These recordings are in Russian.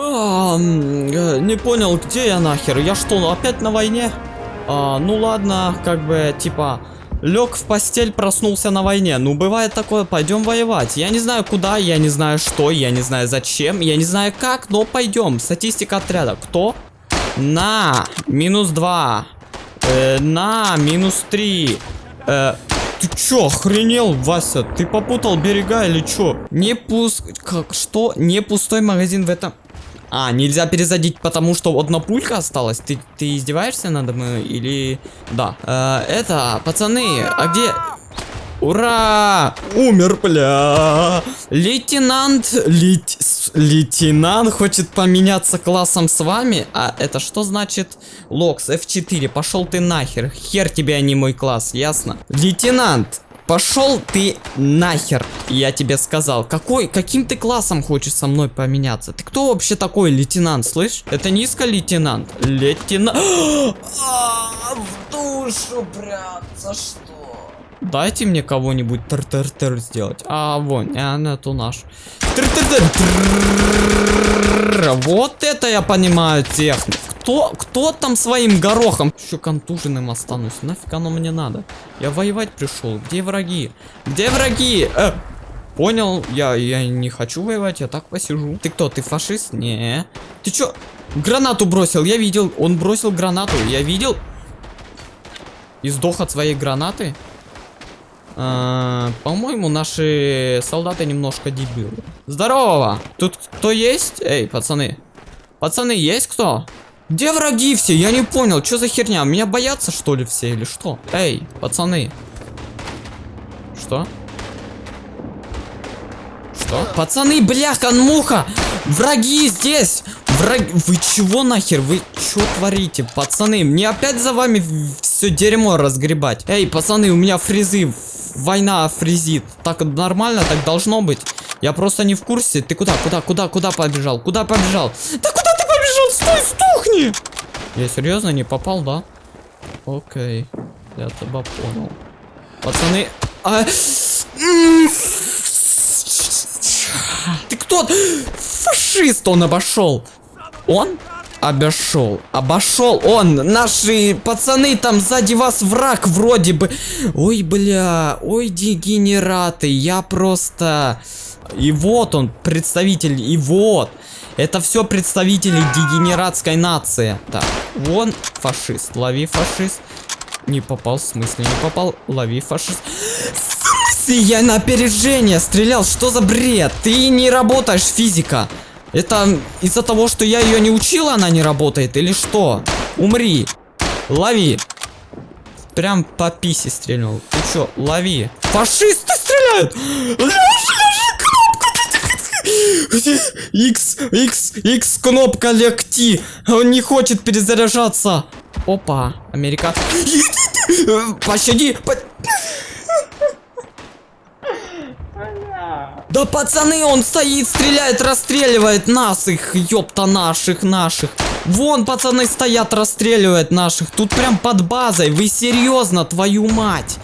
А, э, не понял, где я нахер? Я что, опять на войне? А, ну ладно, как бы, типа, лег в постель, проснулся на войне. Ну, бывает такое, пойдем воевать. Я не знаю куда, я не знаю что, я не знаю зачем, я не знаю как, но пойдем. Статистика отряда. Кто? На, минус два. Э, на, минус три. Э, ты чё, охренел, Вася? Ты попутал берега или чё? Не пуск... Как? Что? Не пустой магазин в этом... А, нельзя перезадить, потому что одна пулька осталась? Ты, ты издеваешься надо мной или... Да. Э, это, пацаны, а где... Ура! Умер, бля! Лейтенант... Лейтенант лейтенант хочет поменяться классом с вами? А это что значит? Локс, F4, пошел ты нахер. Хер тебе, а не мой класс, ясно? Лейтенант, Пошел ты нахер, я тебе сказал. Какой, каким ты классом хочешь со мной поменяться? Ты кто вообще такой, лейтенант, слышь? Это низко лейтенант. Лейтенант... В душу, брат, за что? Дайте мне кого-нибудь тр-тр-тр сделать. А, вон, она ту наш. Тр-тр-тр. Вот это я понимаю технику. Кто, кто там своим горохом? Еще контуженным останусь. Нафиг оно мне надо? Я воевать пришел. Где враги? Где враги? Э, понял, я, я не хочу воевать, я так посижу. Ты кто, ты фашист? Не. Ты чё? Гранату бросил, я видел. Он бросил гранату, я видел. И сдох от своей гранаты. А, По-моему, наши солдаты немножко дебилы. Здорово! Тут кто есть? Эй, пацаны. Пацаны, есть кто? Где враги все? Я не понял, что за херня? Меня боятся, что ли, все или что? Эй, пацаны. Что? Что? Пацаны, бляха, муха! Враги здесь! Враги... Вы чего нахер? Вы что творите? Пацаны, мне опять за вами все дерьмо разгребать. Эй, пацаны, у меня фризы. Война фризит. Так нормально, так должно быть. Я просто не в курсе. Ты куда, куда, куда, куда побежал? Куда побежал? Да куда ты побежал? Стой, стухни! Я серьезно не попал, да? Окей. Я тебя понял. Пацаны... А... Ты кто? Фашист он обошел. Он обошел. Обошел он. Наши пацаны там сзади вас враг вроде бы. Ой, бля. Ой, дегенераты. Я просто... И вот он, представитель. И вот. Это все представители дегенератской нации. Так, вон фашист. Лови фашист. Не попал, в смысле не попал. Лови фашист. Смысле я на опережение стрелял? Что за бред? Ты не работаешь, физика. Это из-за того, что я ее не учила, она не работает? Или что? Умри. Лови. Прям по писе стрельнул. Ты чё, лови. Фашисты стреляют! X, X, X, кнопка легти. Он не хочет перезаряжаться. Опа, Америка. Пощади. По... Да пацаны, он стоит, стреляет, расстреливает нас, их, ёпта, наших, наших. Вон пацаны стоят, расстреливают наших. Тут прям под базой. Вы серьезно, твою мать?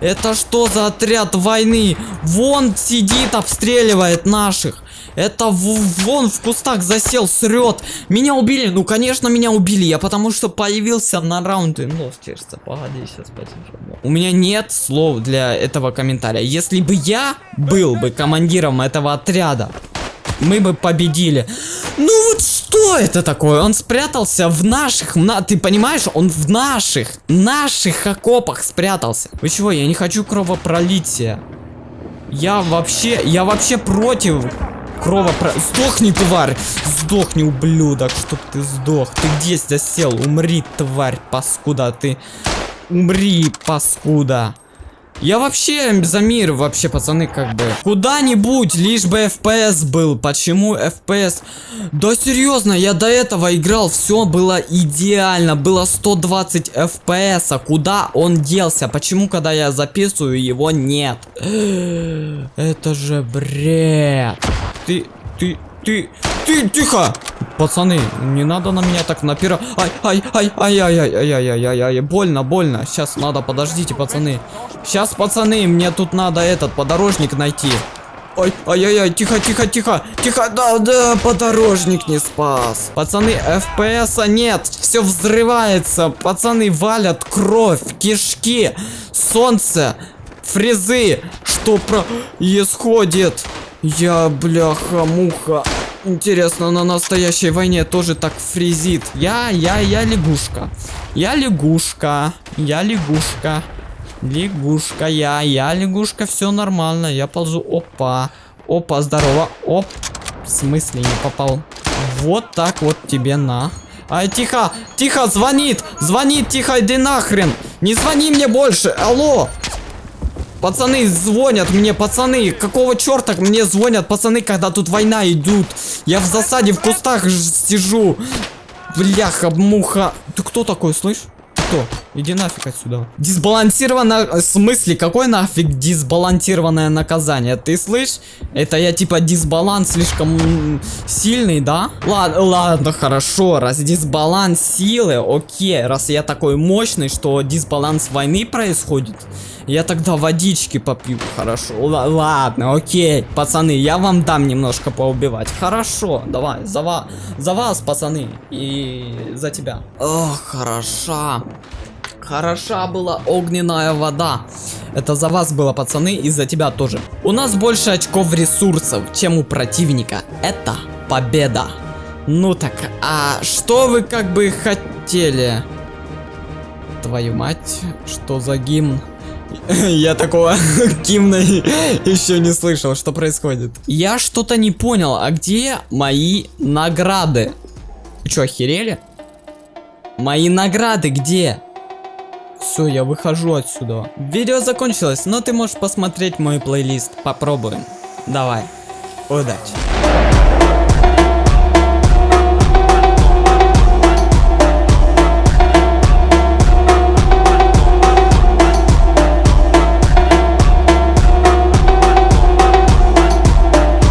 Это что за отряд войны? Вон сидит, обстреливает наших. Это вон в кустах засел, срет. Меня убили. Ну, конечно, меня убили. Я потому что появился на раунды. Нос чешется. Погоди, сейчас потише. У меня нет слов для этого комментария. Если бы я был бы командиром этого отряда, мы бы победили. Ну вот что это такое? Он спрятался в наших, на, ты понимаешь, он в наших, наших окопах спрятался. Вы чего, я не хочу кровопролития. Я вообще, я вообще против кровопро... Сдохни, тварь! Сдохни, ублюдок, чтоб ты сдох. Ты где засел? Умри, тварь, паскуда, ты... Умри, паскуда. Я вообще за мир, вообще, пацаны, как бы. Куда-нибудь, лишь бы FPS был. Почему FPS? Да серьезно, я до этого играл, все было идеально. Было 120 FPS. А куда он делся? Почему, когда я записываю, его нет? Это же бред. Ты, ты, ты, ты, тихо! Пацаны, не надо на меня так напира... Ай, ай, ай, ай, ай, ай, ай, ай, ай, ай, ай, больно, больно. Сейчас надо, подождите, пацаны. Сейчас, пацаны, мне тут надо этот подорожник найти. Ой, ай-яй-яй, тихо, тихо, тихо, тихо, да, да, подорожник не спас. Пацаны, FPS нет, все взрывается, пацаны валят кровь, кишки, солнце, фрезы, что происходит? Я, бляха-муха. Интересно, на настоящей войне тоже так фризит. Я, я, я лягушка. Я лягушка. Я лягушка. Лягушка, я, я лягушка, все нормально. Я ползу. Опа. Опа, здорово. Оп. В смысле не попал? Вот так вот тебе на. Ай, тихо, тихо, звонит, звонит, тихо, иди нахрен. Не звони мне больше, алло. Пацаны звонят мне, пацаны, какого черта мне звонят пацаны, когда тут война идут? Я в засаде в кустах сижу. Бляха, муха. Ты кто такой, слышь? Кто? Иди нафиг отсюда. Дисбалансированное... В смысле? Какой нафиг дисбалансированное наказание? Ты слышь? Это я типа дисбаланс слишком сильный, да? Ладно, ладно, хорошо. Раз дисбаланс силы, окей. Раз я такой мощный, что дисбаланс войны происходит. Я тогда водички попью, хорошо. Л ладно, окей, пацаны, я вам дам немножко поубивать. Хорошо, давай, за, ва за вас, пацаны, и за тебя. Ох, хороша. Хороша была огненная вода. Это за вас было, пацаны, и за тебя тоже. У нас больше очков ресурсов, чем у противника. Это победа. Ну так, а что вы как бы хотели? Твою мать, что за гимн? Я такого гимна еще не слышал, что происходит. Я что-то не понял, а где мои награды? Что, охерели? Мои награды где? Все, я выхожу отсюда. Видео закончилось, но ты можешь посмотреть мой плейлист. Попробуем. Давай. Удачи.